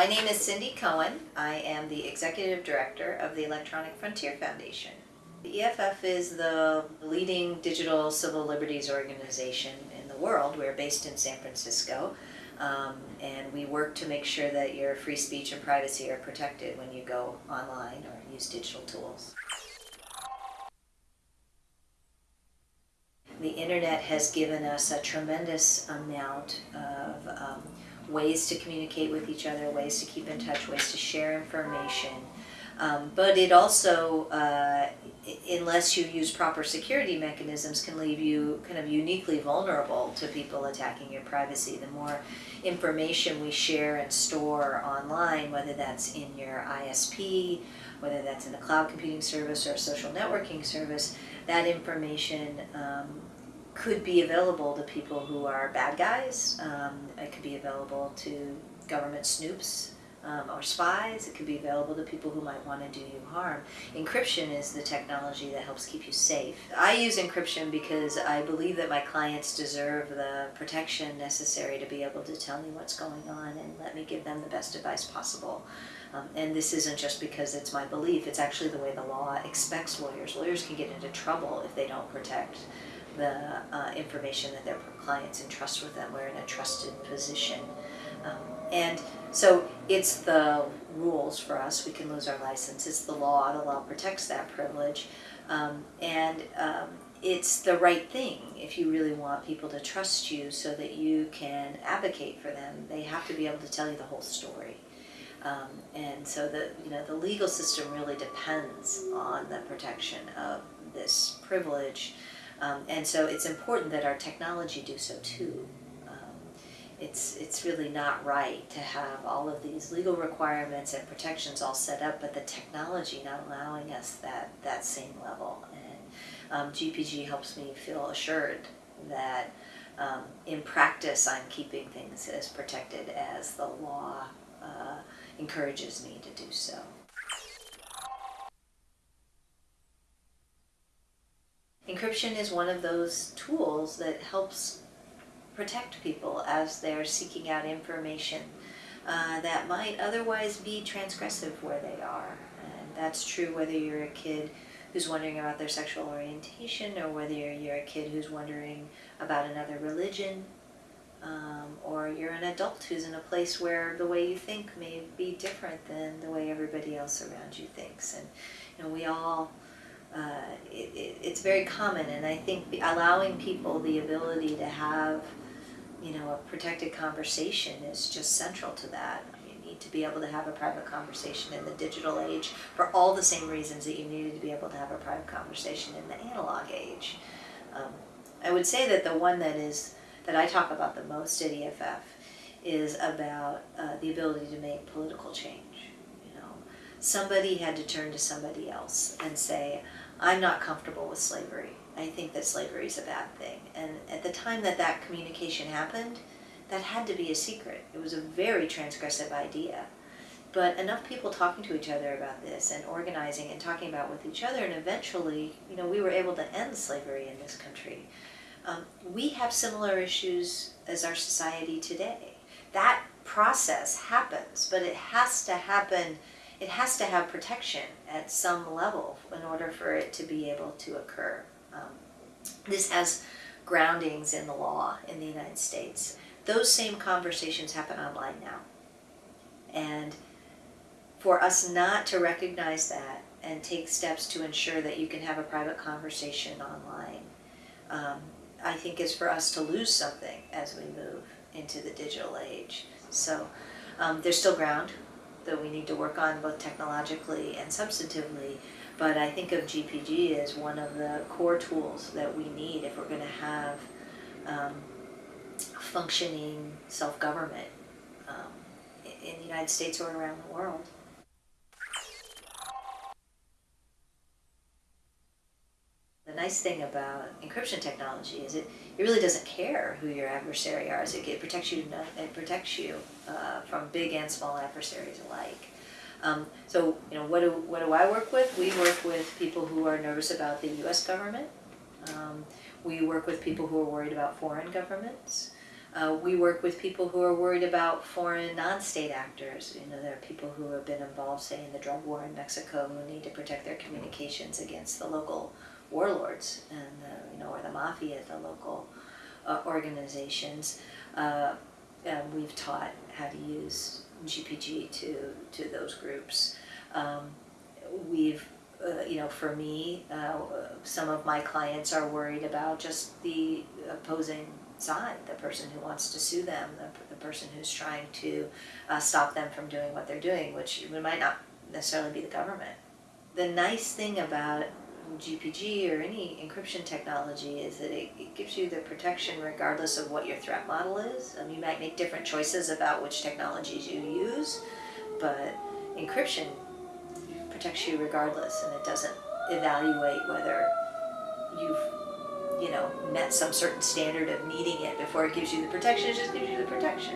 My name is Cindy Cohen. I am the Executive Director of the Electronic Frontier Foundation. The EFF is the leading digital civil liberties organization in the world. We're based in San Francisco. Um, and we work to make sure that your free speech and privacy are protected when you go online or use digital tools. The internet has given us a tremendous amount of um, ways to communicate with each other, ways to keep in touch, ways to share information. Um, but it also, uh, unless you use proper security mechanisms, can leave you kind of uniquely vulnerable to people attacking your privacy. The more information we share and store online, whether that's in your ISP, whether that's in a cloud computing service or a social networking service, that information um, could be available to people who are bad guys. Um, it could be available to government snoops um, or spies. It could be available to people who might want to do you harm. Encryption is the technology that helps keep you safe. I use encryption because I believe that my clients deserve the protection necessary to be able to tell me what's going on and let me give them the best advice possible. Um, and this isn't just because it's my belief, it's actually the way the law expects lawyers. Lawyers can get into trouble if they don't protect the uh, information that their clients entrust with them. We're in a trusted position. Um, and so it's the rules for us. We can lose our license. It's the law. The law protects that privilege. Um, and um, it's the right thing if you really want people to trust you so that you can advocate for them. They have to be able to tell you the whole story. Um, and so the, you know, the legal system really depends on the protection of this privilege. Um, and so it's important that our technology do so too. Um, it's, it's really not right to have all of these legal requirements and protections all set up, but the technology not allowing us that, that same level. And um, GPG helps me feel assured that um, in practice I'm keeping things as protected as the law uh, encourages me to do so. Encryption is one of those tools that helps protect people as they're seeking out information uh, that might otherwise be transgressive where they are. And that's true whether you're a kid who's wondering about their sexual orientation or whether you're a kid who's wondering about another religion um, or you're an adult who's in a place where the way you think may be different than the way everybody else around you thinks. And you know, we all uh, it, it, it's very common and I think allowing people the ability to have you know a protected conversation is just central to that. You need to be able to have a private conversation in the digital age for all the same reasons that you needed to be able to have a private conversation in the analog age. Um, I would say that the one that is that I talk about the most at EFF is about uh, the ability to make political change. You know, somebody had to turn to somebody else and say, I'm not comfortable with slavery. I think that slavery is a bad thing. And at the time that that communication happened, that had to be a secret. It was a very transgressive idea. But enough people talking to each other about this and organizing and talking about with each other and eventually, you know, we were able to end slavery in this country. Um, we have similar issues as our society today. That process happens, but it has to happen it has to have protection at some level in order for it to be able to occur. Um, this has groundings in the law in the United States. Those same conversations happen online now. And for us not to recognize that and take steps to ensure that you can have a private conversation online, um, I think is for us to lose something as we move into the digital age. So um, there's still ground that we need to work on both technologically and substantively. But I think of GPG as one of the core tools that we need if we're going to have um, functioning self-government um, in the United States or around the world. The nice thing about encryption technology is it, it really doesn't care who your adversary are. It, it protects you. It protects you uh, from big and small adversaries alike. Um, so you know what do what do I work with? We work with people who are nervous about the U.S. government. Um, we work with people who are worried about foreign governments. Uh, we work with people who are worried about foreign non-state actors. You know, there are people who have been involved, say, in the drug war in Mexico, who need to protect their communications against the local warlords and uh, you know, or the mafia, the local uh, organizations. Uh, we've taught how to use GPG to to those groups. Um, we've uh, you know, for me, uh, some of my clients are worried about just the opposing side, the person who wants to sue them, the, the person who's trying to uh, stop them from doing what they're doing, which might not necessarily be the government. The nice thing about GPG or any encryption technology is that it, it gives you the protection regardless of what your threat model is. Um, you might make different choices about which technologies you use, but encryption protects you regardless and it doesn't evaluate whether you've you know met some certain standard of needing it before it gives you the protection it just gives you the protection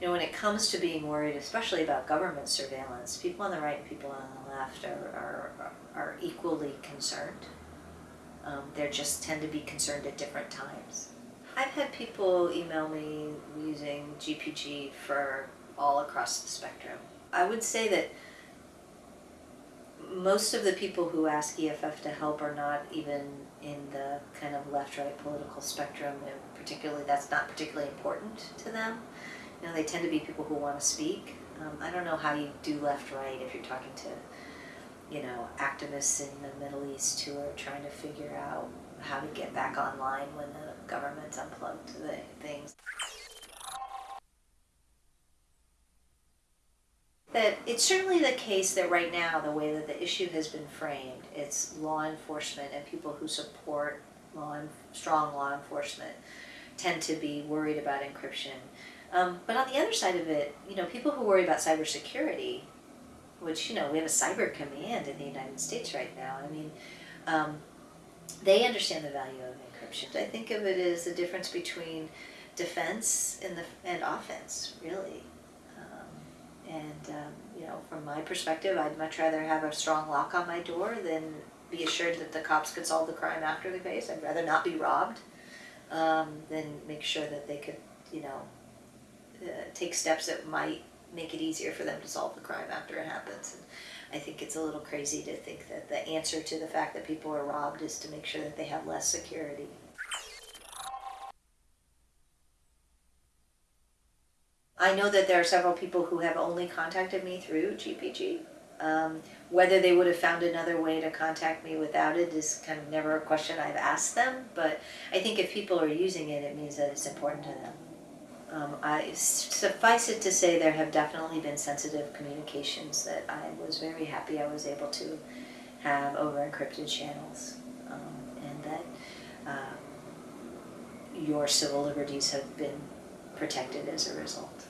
you know when it comes to being worried especially about government surveillance people on the right and people on the left are, are, are equally concerned um, they just tend to be concerned at different times I've had people email me using GPG for all across the spectrum. I would say that most of the people who ask EFF to help are not even in the kind of left-right political spectrum, and particularly that's not particularly important to them. You know, they tend to be people who want to speak. Um, I don't know how you do left-right if you're talking to, you know, activists in the Middle East who are trying to figure out how to get back online when the government unplugged the things. That it's certainly the case that right now, the way that the issue has been framed, it's law enforcement and people who support law strong law enforcement tend to be worried about encryption. Um, but on the other side of it, you know, people who worry about cybersecurity, which, you know, we have a cyber command in the United States right now. I mean, um, they understand the value of encryption. I think of it as the difference between defense and the and offense, really. Um, and um, you know, from my perspective, I'd much rather have a strong lock on my door than be assured that the cops could solve the crime after the case. I'd rather not be robbed um, than make sure that they could, you know, uh, take steps that might make it easier for them to solve the crime after it happens. And I think it's a little crazy to think that the answer to the fact that people are robbed is to make sure that they have less security. I know that there are several people who have only contacted me through GPG. Um, whether they would have found another way to contact me without it is kind of never a question I've asked them, but I think if people are using it, it means that it's important to them. Um, I suffice it to say there have definitely been sensitive communications that I was very happy I was able to have over encrypted channels, um, and that uh, your civil liberties have been protected as a result.